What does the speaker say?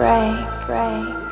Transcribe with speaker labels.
Speaker 1: pray, pray.